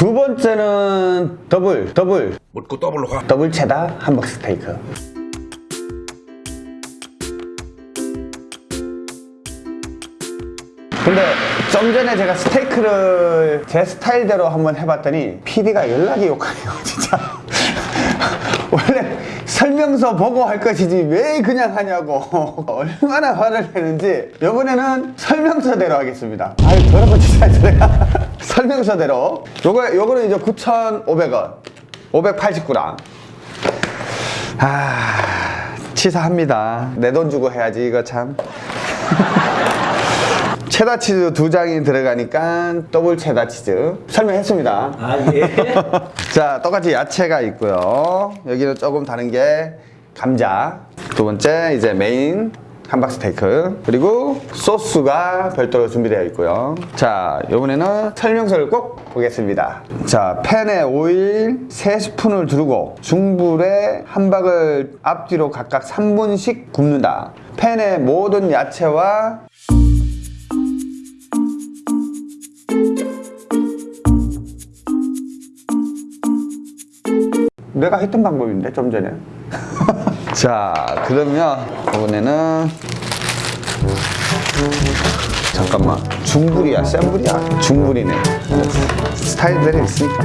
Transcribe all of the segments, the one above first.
두 번째는 더블, 더블, 묻고 더블로 가. 더블 체다 함박 스테이크. 근데 좀 전에 제가 스테이크를 제 스타일대로 한번 해봤더니 PD가 열나게 욕하네요, 진짜. 원래 설명서 보고 할 것이지 왜 그냥 하냐고 얼마나 화를 내는지 이번에는 설명서대로 하겠습니다 아유 더러워 진짜 제가 설명서대로. 요거, 요거는 이제 9,500원. 589랑. 아 치사합니다. 내 돈 주고 해야지 이거 참. 체다 치즈 두 장이 들어가니까 더블 체다 치즈. 설명했습니다. 아 예. 자 똑같이 야채가 있고요. 여기는 조금 다른 게 감자. 두 번째 이제 메인 함박 스테이크 그리고 소스가 별도로 준비되어 있고요. 자 이번에는 설명서를 꼭 보겠습니다. 자 팬에 오일 3스푼을 두르고 중불에 함박을 앞뒤로 각각 3분씩 굽는다. 팬에 모든 야채와 내가 했던 방법인데 좀 전에. 자 그러면 이번에는 잠깐만. 중불이야. 센 불이야. 중불이네. 스타일들이 있으니까.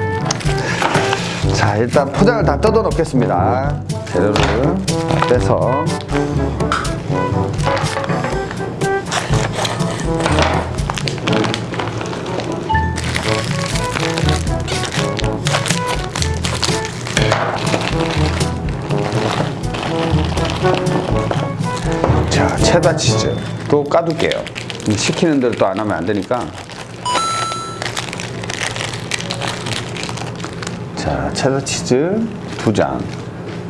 자 일단 포장을 다 뜯어 놓겠습니다. 재료를 다 빼서. 자 체다 치즈 또 까둘게요. 시키는 대로 또 안 하면 안 되니까. 자 체다 치즈 두장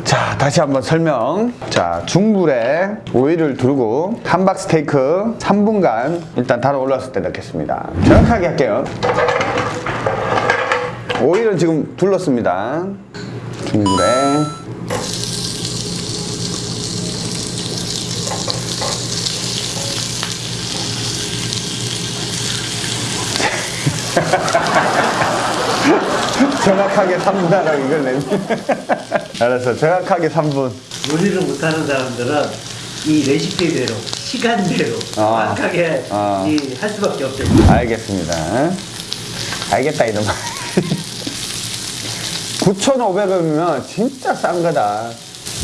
자 다시 한번 설명. 자 중불에 오일을 두르고 함박 스테이크 3분간 일단 달아 올랐을 때 넣겠습니다. 정확하게 할게요. 오일은 지금 둘렀습니다. 중불에 정확하게 3분 하라고 이걸 내면 알았어 정확하게 3분 요리를 못하는 사람들은 이 레시피대로 시간대로 아. 정확하게 아. 이 할 수밖에 없죠. 알겠습니다 알겠다 이놈아 9,500원이면 진짜 싼 거다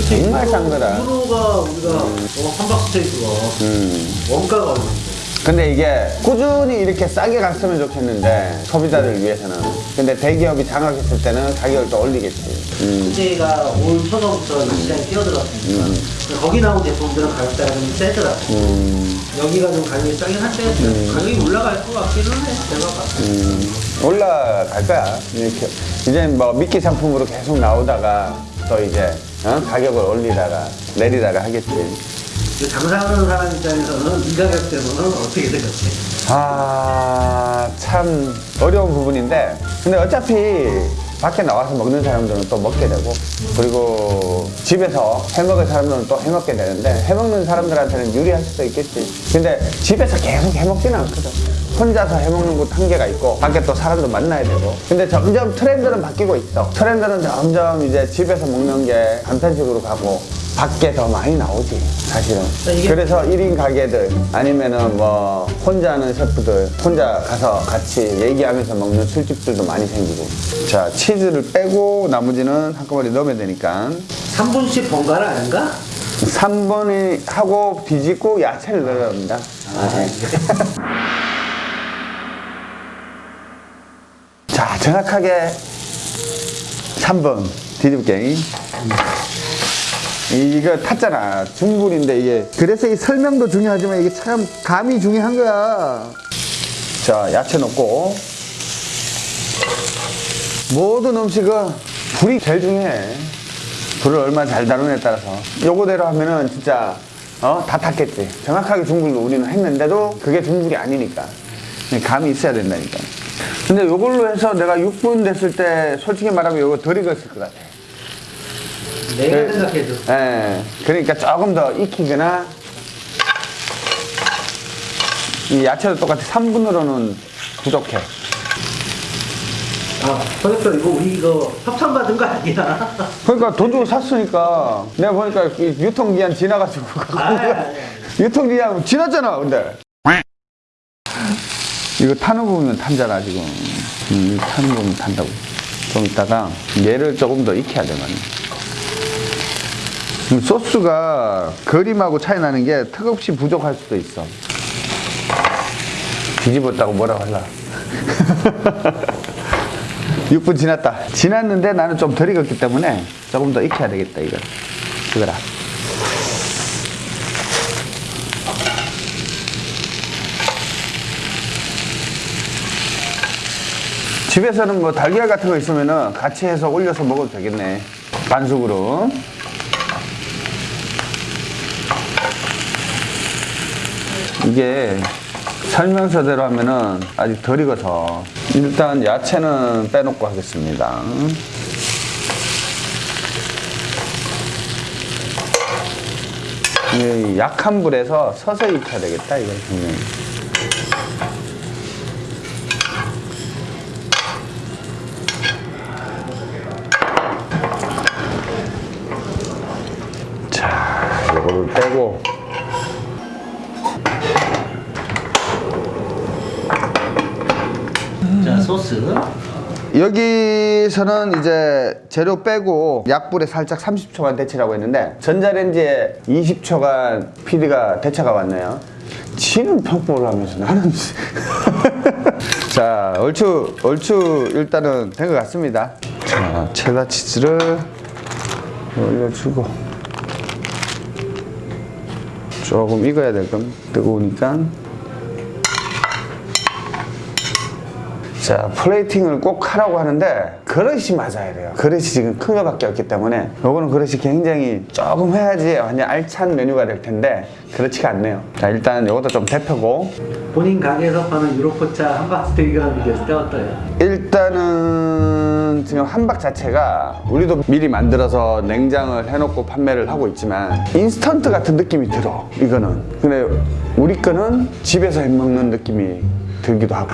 정말 싼 거다 유로가 우리가 어, 함박 스테이크가 음. 원가가 얼마인데? 근데 이게 꾸준히 이렇게 싸게 갔으면 좋겠는데 소비자들 위해서는 근데 대기업이 장악했을 때는 가격을 또 올리겠지 음. 제가 올 초서부터 이 시장에 뛰어들었으니까 거기 나온 제품들은 가격대가 좀 세더라고. 음. 여기가 좀 가격이 싸긴 한데 가격이 올라갈 것 같기는 해. 봤을 때. 음, 올라갈 거야. 이렇게 이제 뭐 미끼 상품으로 계속 나오다가 또 이제 어? 가격을 올리다가 내리다가 하겠지. 그 장사하는 사람 입장에서는 이 가격대로는 어떻게 생각해? 아, 참 어려운 부분인데, 근데 어차피 밖에 나와서 먹는 사람들은 또 먹게 되고, 그리고 집에서 해 먹을 사람들은 또 해 먹게 되는데, 해 먹는 사람들한테는 유리할 수도 있겠지. 근데 집에서 계속 해 먹지는 않거든. 혼자서 해 먹는 곳 한계가 있고, 밖에 또 사람도 만나야 되고. 근데 점점 트렌드는 바뀌고 있어. 트렌드는 점점 이제 집에서 먹는 게 간편식으로 가고, 밖에 더 많이 나오지, 사실은. 이게- 그래서 1인 가게들 아니면은 뭐 혼자 하는 셰프들 혼자 가서 같이 얘기하면서 먹는 술집들도 많이 생기고 자 치즈를 빼고 나머지는 한꺼번에 넣으면 되니까 3분씩 번갈아 아닌가? 3번이 하고 뒤집고 야채를 넣어야 합니다 네. 자 정확하게 3번 뒤집게 이거 탔잖아. 중불인데 이게. 그래서 이 설명도 중요하지만 이게 참 감이 중요한 거야. 자 야채 넣고. 모든 음식은 불이 제일 중요해. 불을 얼마나 잘 다루느냐에 따라서. 요거대로 하면은 진짜 어? 다 탔겠지. 정확하게 중불로 우리는 했는데도 그게 중불이 아니니까. 감이 있어야 된다니까. 근데 요걸로 해서 내가 6분 됐을 때 솔직히 말하면 요거 덜 익었을 것 같아 내가 네. 생각해도 예, 그러니까 조금 더 익히거나 이 야채도 똑같이 3분으로는 부족해. 아, 선생님 이거 우리 이거 협찬 받은 거 아니야? 그러니까 돈 주고 샀으니까. 내가 보니까 이 유통기한 지나가지고. 아니, 아니, 아니. 유통기한 지났잖아 근데. 이거 타는 부분은 탄잖아 지금. 음, 타는 부분 탄다고. 좀 이따가 얘를 조금 더 익혀야 되거든. 음, 소스가 그림하고 차이 나는 게 턱없이 부족할 수도 있어. 뒤집었다고 뭐라고 할라. 6분 지났다. 지났는데 나는 좀 덜 익었기 때문에 조금 더 익혀야 되겠다 이거. 이거라. 집에서는 뭐 달걀 같은 거 있으면은 같이 해서 올려서 먹어도 되겠네. 반숙으로. 이게 설명서대로 하면은 아직 덜 익어서 일단 야채는 빼놓고 하겠습니다. 이 약한 불에서 서서히 익혀야 되겠다, 이건 분명히. 자, 이거를 빼고 소스. 여기서는 이제 재료 빼고 약불에 살짝 30초간 데치라고 했는데 전자레인지에 20초간 PD가 대차가 왔네요. 지는 평법을 하면서 나는 자 얼추 얼추 일단은 된 것 같습니다. 자 체다 치즈를 올려주고 조금 익어야 될건 뜨거우니까 자, 플레이팅을 꼭 하라고 하는데 그릇이 맞아야 돼요. 그릇이 지금 큰 거밖에 없기 때문에 요거는 그릇이 굉장히 조금 해야지 완전 알찬 메뉴가 될 텐데 그렇지가 않네요. 자, 일단 요것도 좀 데펴고 본인 가게에서 파는 유로포차 함박스테이크라는 비교했을 때 어때요? 일단은 지금 함박 자체가 우리도 미리 만들어서 냉장을 해놓고 판매를 하고 있지만 인스턴트 같은 느낌이 들어 이거는 근데 우리 거는 집에서 해먹는 느낌이 들기도 하고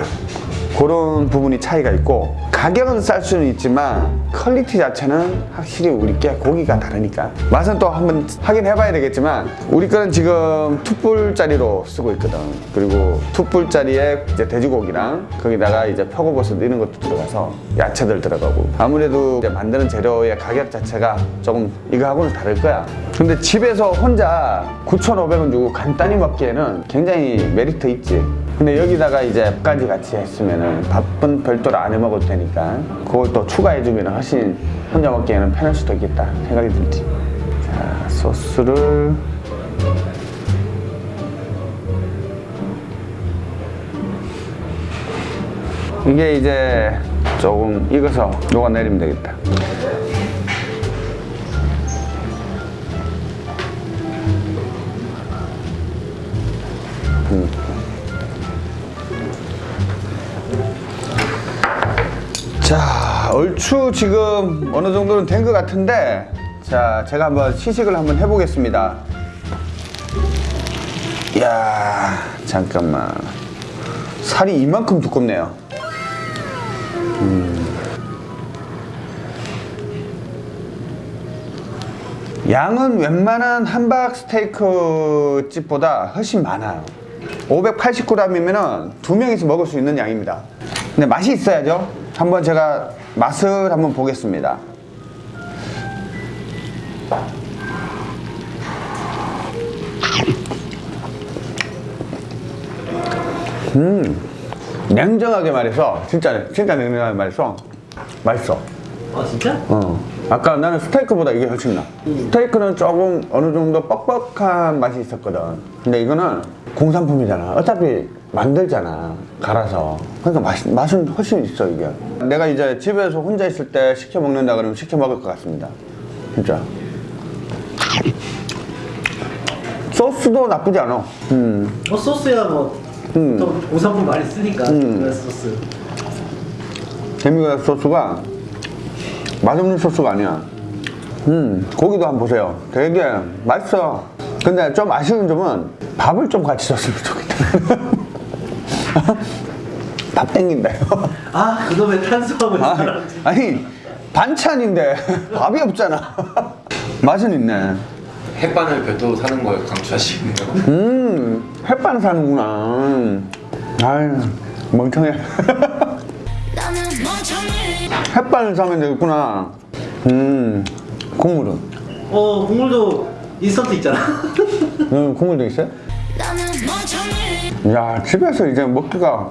그런 부분이 차이가 있고 가격은 쌀 수는 있지만 퀄리티 자체는 확실히 우리 게 고기가 다르니까. 맛은 또 한번 확인해 봐야 되겠지만 우리 거는 지금 투뿔짜리로 쓰고 있거든. 그리고 투뿔짜리에 이제 돼지고기랑 거기다가 이제 표고버섯 이런 것도 들어가서 야채들 들어가고. 아무래도 만드는 재료의 가격 자체가 조금 이거하고는 다를 거야. 근데 집에서 혼자 9,500원 주고 간단히 먹기에는 굉장히 메리트 있지 근데 여기다가 이제 밥까지 같이 했으면은 밥은 별도로 안 해 먹어도 되니까 그걸 또 추가해주면 훨씬 혼자 먹기에는 편할 수도 있겠다 생각이 들지. 자, 소스를 이게 이제 조금 익어서 녹아내리면 되겠다. 얼추 지금 어느 정도는 된 것 같은데, 자, 제가 한번 시식을 한번 해보겠습니다. 이야, 잠깐만. 살이 이만큼 두껍네요. 음. 양은 웬만한 함박 스테이크 집보다 훨씬 많아요. 580g이면 두 명이서 먹을 수 있는 양입니다. 근데 맛이 있어야죠. 한번 제가 맛을 한번 보겠습니다. 음, 냉정하게 말해서 진짜 진짜 냉정하게 말해서 맛있어. 아, 진짜? 어. 아까 나는 스테이크보다 이게 훨씬 나. 스테이크는 조금 어느 정도 뻑뻑한 맛이 있었거든. 근데 이거는 공산품이잖아. 어차피 만들잖아. 갈아서. 그러니까 맛, 맛은 훨씬 있어, 이게. 내가 이제 집에서 혼자 있을 때 시켜 먹는다 그러면 시켜 먹을 것 같습니다. 진짜. 소스도 나쁘지 않아. 음. 어, 소스야 뭐. 음. 또 공산품 많이 쓰니까. 음. 그 소스. 데미그라스 소스가 맛없는 소스가 아니야. 음, 고기도 한번 보세요. 되게 맛있어. 근데 좀 아쉬운 점은 밥을 좀 같이 줬으면 좋겠다. 밥 땡긴다요. 아 그놈의 탄수화물 아니, 사람 아니 반찬인데 밥이 없잖아. 맛은 있네. 햇반을 별도로 사는 걸 강추하시네요. 음, 햇반 사는구나. 아유, 멍청해 햇반을 사면 되겠구나. 음, 국물은? 어 국물도 인스턴트 있잖아 음, 국물도 있어요? 야, 집에서 이제 먹기가.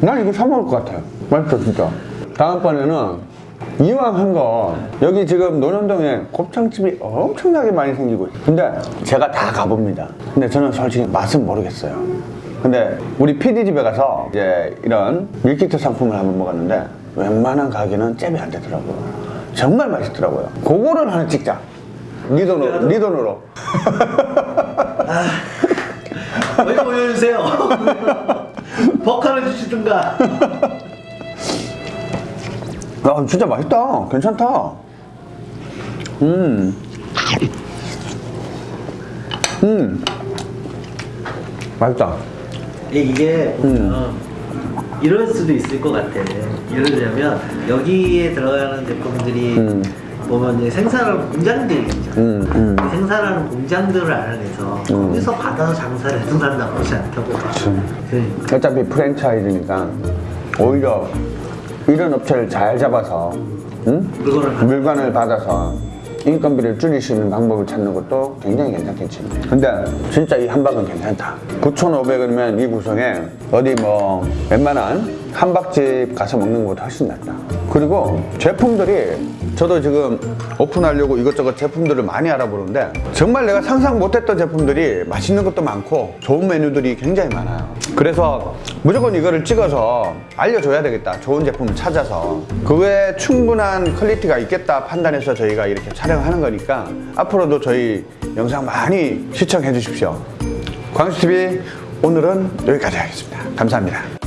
난 이거 사 먹을 것 같아요. 맛있어, 진짜. 다음번에는 이왕 한 거, 여기 지금 논현동에 곱창집이 엄청나게 많이 생기고 있어요. 근데 제가 다 가봅니다. 근데 저는 솔직히 맛은 모르겠어요. 근데 우리 PD 집에 가서 이제 이런 밀키트 상품을 한번 먹었는데 웬만한 가게는 잽이 안 되더라고요. 정말 맛있더라고요. 그거를 하나 찍자. 네 돈으로, 네 돈으로. 왜 보여주세요 버카를 주시든가 야, 진짜 맛있다. 괜찮다. 음. 음. 맛있다. 이게 보면 이럴 수도 있을 것 같아. 예를 들자면 여기에 들어가는 제품들이 음. 보면 이제 생산하는 공장들이 있잖아. 음, 음. 생산하는 공장들을 알아내서 거기서 받아서 장사를 난 나쁘지 않다고 봐. 그러니까. 어차피 프랜차이즈니까 오히려 이런 업체를 잘 잡아서 응? 물건을 받아서 인건비를 줄일 수 있는 방법을 찾는 것도 굉장히 괜찮겠지. 근데 진짜 이 함박은 괜찮다. 9,500원이면 이 구성에 어디 뭐 웬만한 함박집 가서 먹는 것보다 훨씬 낫다. 그리고 제품들이 저도 지금 오픈하려고 이것저것 제품들을 많이 알아보는데 정말 내가 상상 못했던 제품들이 맛있는 것도 많고 좋은 메뉴들이 굉장히 많아요. 그래서 무조건 이거를 찍어서 알려줘야 되겠다. 좋은 제품을 찾아서. 그 외에 충분한 퀄리티가 있겠다 판단해서 저희가 이렇게 촬영하는 거니까 앞으로도 저희 영상 많이 시청해 주십시오. 광수TV 오늘은 여기까지 하겠습니다. 감사합니다.